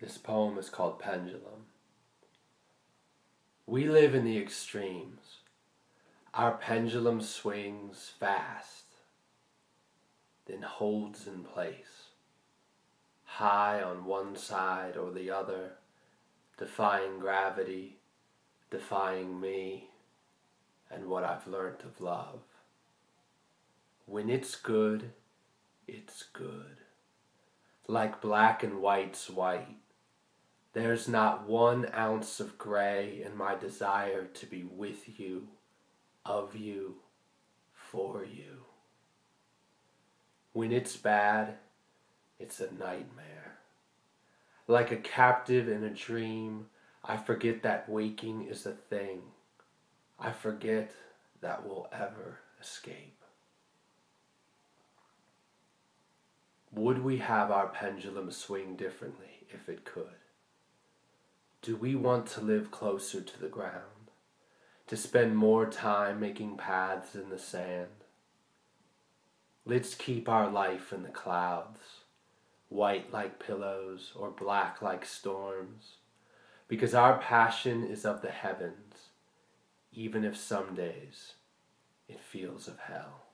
This poem is called Pendulum. We live in the extremes. Our pendulum swings fast, then holds in place, high on one side or the other, defying gravity, defying me, and what I've learnt of love. When it's good, it's good. Like black and white's white there's not one ounce of gray in my desire to be with you, of you, for you. When it's bad, it's a nightmare. Like a captive in a dream, I forget that waking is a thing. I forget that we'll ever escape. Would we have our pendulum swing differently if it could? Do we want to live closer to the ground? To spend more time making paths in the sand? Let's keep our life in the clouds, white like pillows or black like storms, because our passion is of the heavens, even if some days it feels of hell.